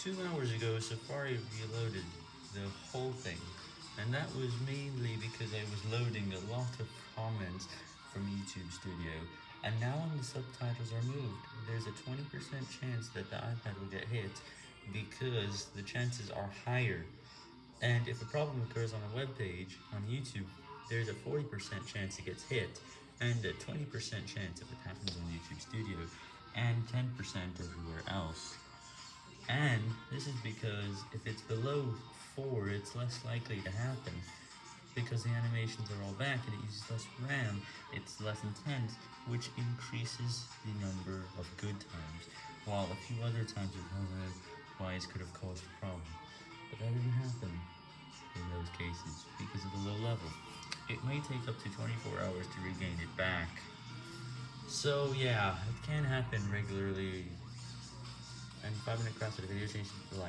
Two hours ago, Safari reloaded the whole thing, and that was mainly because I was loading a lot of comments from YouTube Studio, and now when the subtitles are moved, there's a 20% chance that the iPad will get hit, because the chances are higher. And if a problem occurs on a web page on YouTube, there's a 40% chance it gets hit, and a 20% chance if it happens on YouTube Studio, and 10% everywhere else. And this is because if it's below 4, it's less likely to happen, because the animations are all back and it uses less RAM, it's less intense, which increases the number of good times, while a few other times otherwise could have caused a problem. But that didn't happen in those cases, because of the low level. It may take up to 24 hours to regain it back. So yeah, it can happen regularly. And 5 minute crafts a video change the like.